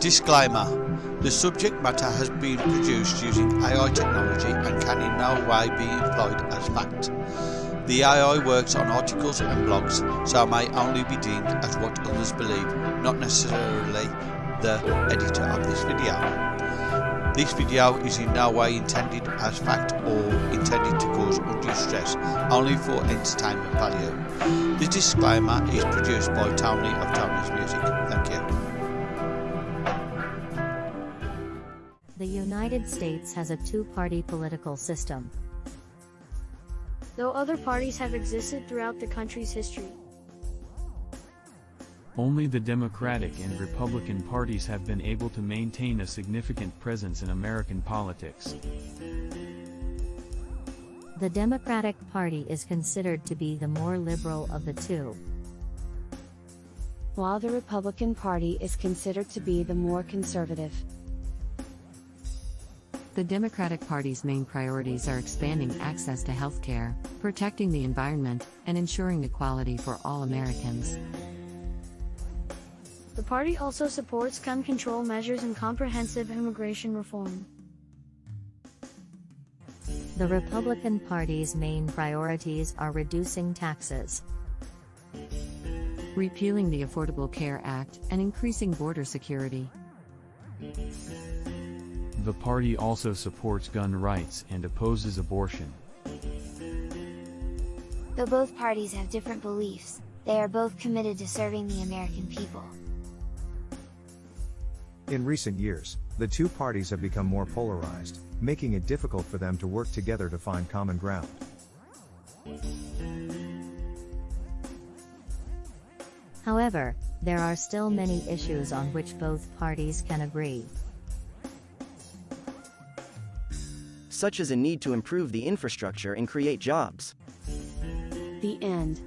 Disclaimer The subject matter has been produced using AI technology and can in no way be employed as fact. The AI works on articles and blogs, so may only be deemed as what others believe, not necessarily the editor of this video. This video is in no way intended as fact or intended to cause undue stress, only for entertainment value. This disclaimer is produced by Tony of Tony's Music. Thank you. United States has a two-party political system. though other parties have existed throughout the country's history. Only the Democratic and Republican parties have been able to maintain a significant presence in American politics. The Democratic Party is considered to be the more liberal of the two. while the Republican Party is considered to be the more conservative. The Democratic Party's main priorities are expanding access to health care, protecting the environment, and ensuring equality for all Americans. The party also supports gun control measures and comprehensive immigration reform. The Republican Party's main priorities are reducing taxes, Repealing the Affordable Care Act and increasing border security. The party also supports gun rights and opposes abortion. Though both parties have different beliefs, they are both committed to serving the American people. In recent years, the two parties have become more polarized, making it difficult for them to work together to find common ground. However, there are still many issues on which both parties can agree. such as a need to improve the infrastructure and create jobs. The end.